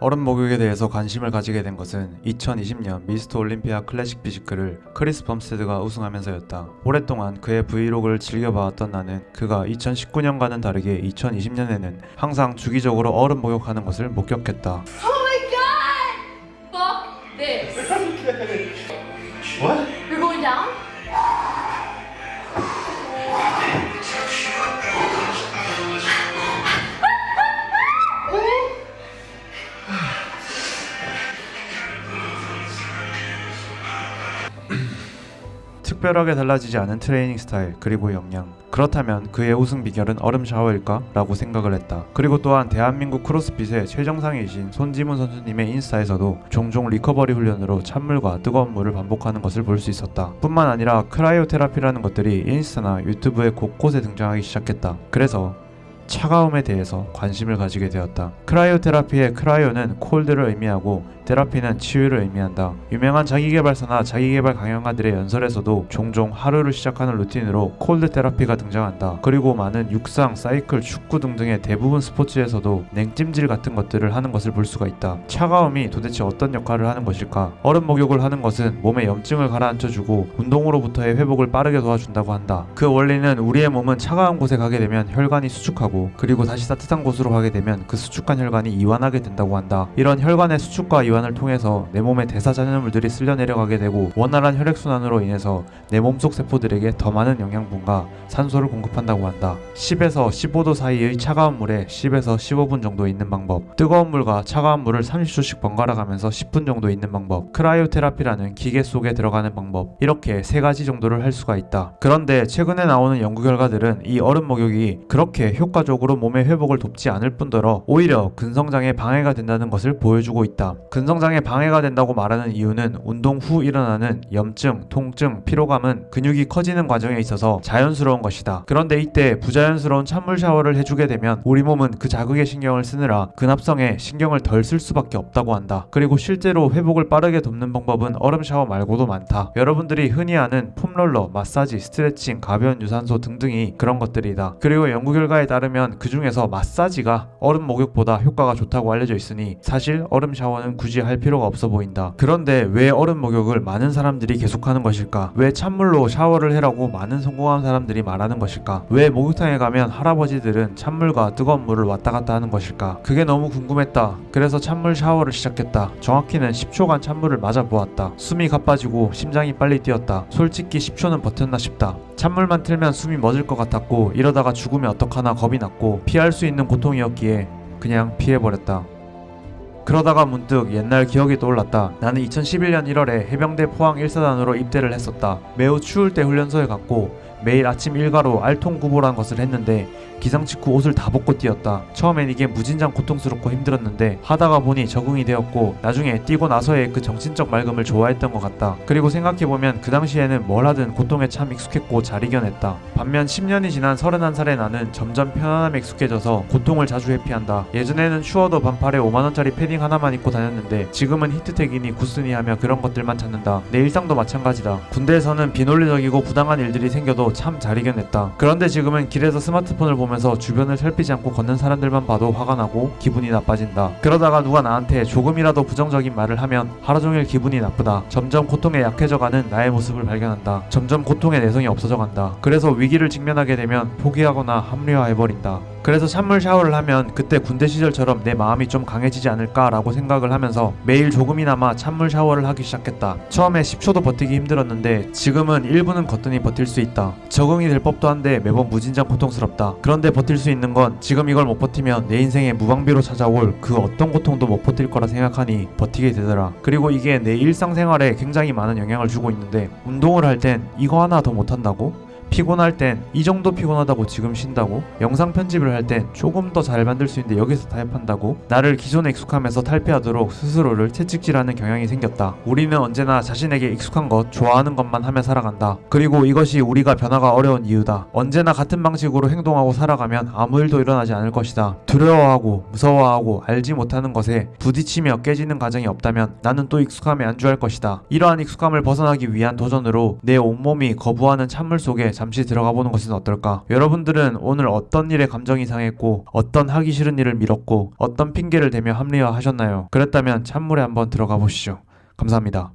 얼음 목욕에 대해서 관심을 가지게 된 것은 2020년 미스터 올림피아 클래식 피지크를 크리스 범스테드가 우승하면서였다. 오랫동안 그의 브이로그를 즐겨봐왔던 나는 그가 2019년과는 다르게 2020년에는 항상 주기적으로 얼음 목욕하는 것을 목격했다. Oh 특별하게 달라지지 않은 트레이닝 스타일 그리고 역량 그렇다면 그의 우승 비결은 얼음 샤워일까? 라고 생각을 했다. 그리고 또한 대한민국 크로스핏의 최정상이신 손지문 선수님의 인스타에서도 종종 recovery 훈련으로 찬물과 뜨거운 물을 반복하는 것을 볼 수 있었다. 뿐만 아니라 cryotherapy라는 것들이 인스타나 유튜브에 곳곳에 등장하기 시작했다. 그래서 차가움에 대해서 관심을 가지게 되었다. cryotherapy의 cryo는 cold를 의미하고 therapy는 치유를 의미한다. 유명한 자기개발사나 자기개발 강연가들의 연설에서도 종종 하루를 시작하는 루틴으로 cold therapy가 등장한다. 그리고 많은 육상, 사이클, 축구 등등의 대부분 스포츠에서도 냉찜질 같은 것들을 하는 것을 볼 수가 있다. 차가움이 도대체 어떤 역할을 하는 것일까? 얼음 목욕을 하는 것은 몸의 염증을 가라앉혀주고 운동으로부터의 회복을 빠르게 도와준다고 한다. 그 원리는 우리의 몸은 차가운 곳에 가게 되면 혈관이 수축하고 그리고 다시 따뜻한 곳으로 가게 되면 그 수축한 혈관이 이완하게 된다고 한다. 이런 혈관의 수축과 이완을 통해서 내 몸의 대사 잔여물들이 쓸려 내려가게 되고 원활한 혈액 순환으로 인해서 내 몸속 세포들에게 더 많은 영양분과 산소를 공급한다고 한다. 10에서 15도 사이의 차가운 물에 10에서 15분 정도 있는 방법. 뜨거운 물과 차가운 물을 30초씩 번갈아 가면서 10분 정도 있는 방법. 크라이오테라피라는 기계 속에 들어가는 방법. 이렇게 세 가지 정도를 할 수가 있다. 그런데 최근에 나오는 연구 결과들은 이 얼음 목욕이 그렇게 효과 적으로 몸의 회복을 돕지 않을 뿐더러 오히려 근성장에 방해가 된다는 것을 보여주고 있다. 근성장에 방해가 된다고 말하는 이유는 운동 후 일어나는 염증, 통증, 피로감은 근육이 커지는 과정에 있어서 자연스러운 것이다. 그런데 이때 부자연스러운 찬물 샤워를 해주게 되면 우리 몸은 그 자극에 신경을 쓰느라 근합성에 신경을 덜 쓸 수밖에 없다고 한다. 그리고 실제로 회복을 빠르게 돕는 방법은 얼음 샤워 말고도 많다. 여러분들이 흔히 아는 폼롤러, 마사지, 스트레칭, 가벼운 유산소 등등이 그런 것들이다. 그리고 연구 결과에 따르면 그 중에서 마사지가 얼음 목욕보다 효과가 좋다고 알려져 있으니 사실 얼음 샤워는 굳이 할 필요가 없어 보인다. 그런데 왜 얼음 목욕을 많은 사람들이 계속하는 것일까? 왜 찬물로 샤워를 해라고 많은 성공한 사람들이 말하는 것일까? 왜 목욕탕에 가면 할아버지들은 찬물과 뜨거운 물을 왔다 갔다 하는 것일까? 그게 너무 궁금했다. 그래서 찬물 샤워를 시작했다. 정확히는 10초간 찬물을 맞아 보았다. 숨이 가빠지고 심장이 빨리 뛰었다. 솔직히 10초는 버텼나 싶다. 찬물만 틀면 숨이 멎을 것 같았고 이러다가 죽으면 어떡하나 겁이 났고 피할 수 있는 고통이었기에 그냥 피해버렸다. 그러다가 문득 옛날 기억이 떠올랐다. 나는 2011년 1월에 해병대 포항 1사단으로 입대를 했었다. 매우 추울 때 훈련소에 갔고 매일 아침 일과로 알통구보라는 것을 했는데 기상 직후 옷을 다 벗고 뛰었다. 처음엔 이게 무진장 고통스럽고 힘들었는데 하다가 보니 적응이 되었고 나중에 뛰고 나서의 그 정신적 맑음을 좋아했던 것 같다. 그리고 생각해보면 그 당시에는 뭘 하든 고통에 참 익숙했고 잘 이겨냈다. 반면 10년이 지난 31살의 나는 점점 편안함에 익숙해져서 고통을 자주 회피한다. 예전에는 추워도 반팔에 5만원짜리 패딩 하나만 입고 다녔는데 지금은 히트텍이니 구스니 하며 그런 것들만 찾는다. 내 일상도 마찬가지다. 군대에서는 비논리적이고 부당한 일들이 생겨도 참 잘 이겨냈다. 그런데 지금은 길에서 스마트폰을 보면서 주변을 살피지 않고 걷는 사람들만 봐도 화가 나고 기분이 나빠진다. 그러다가 누가 나한테 조금이라도 부정적인 말을 하면 하루 종일 기분이 나쁘다. 점점 고통에 약해져가는 나의 모습을 발견한다. 점점 고통의 내성이 없어져 간다. 그래서 위기를 직면하게 되면 포기하거나 합리화해버린다. 그래서 찬물 샤워를 하면 그때 군대 시절처럼 내 마음이 좀 강해지지 않을까 라고 생각을 하면서 매일 조금이나마 찬물 샤워를 하기 시작했다. 처음에 10초도 버티기 힘들었는데 지금은 1분은 거뜬히 버틸 수 있다. 적응이 될 법도 한데 매번 무진장 고통스럽다. 그런데 버틸 수 있는 건 지금 이걸 못 버티면 내 인생에 무방비로 찾아올 그 어떤 고통도 못 버틸 거라 생각하니 버티게 되더라. 그리고 이게 내 일상생활에 굉장히 많은 영향을 주고 있는데 운동을 할 땐 이거 하나 더 못한다고? 피곤할 땐 이 정도 피곤하다고 지금 쉰다고? 영상 편집을 할 땐 조금 더 잘 만들 수 있는데 여기서 타협한다고? 나를 기존에 익숙하면서 탈피하도록 스스로를 채찍질하는 경향이 생겼다. 우리는 언제나 자신에게 익숙한 것, 좋아하는 것만 하며 살아간다. 그리고 이것이 우리가 변화가 어려운 이유다. 언제나 같은 방식으로 행동하고 살아가면 아무 일도 일어나지 않을 것이다. 두려워하고 무서워하고 알지 못하는 것에 부딪히며 깨지는 과정이 없다면 나는 또 익숙함에 안주할 것이다. 이러한 익숙함을 벗어나기 위한 도전으로 내 온몸이 거부하는 찬물 속에 잠시 들어가 보는 것은 어떨까? 여러분들은 오늘 어떤 일에 감정이 상했고 어떤 하기 싫은 일을 미뤘고 어떤 핑계를 대며 합리화하셨나요? 그랬다면 찬물에 한번 들어가 보시죠. 감사합니다.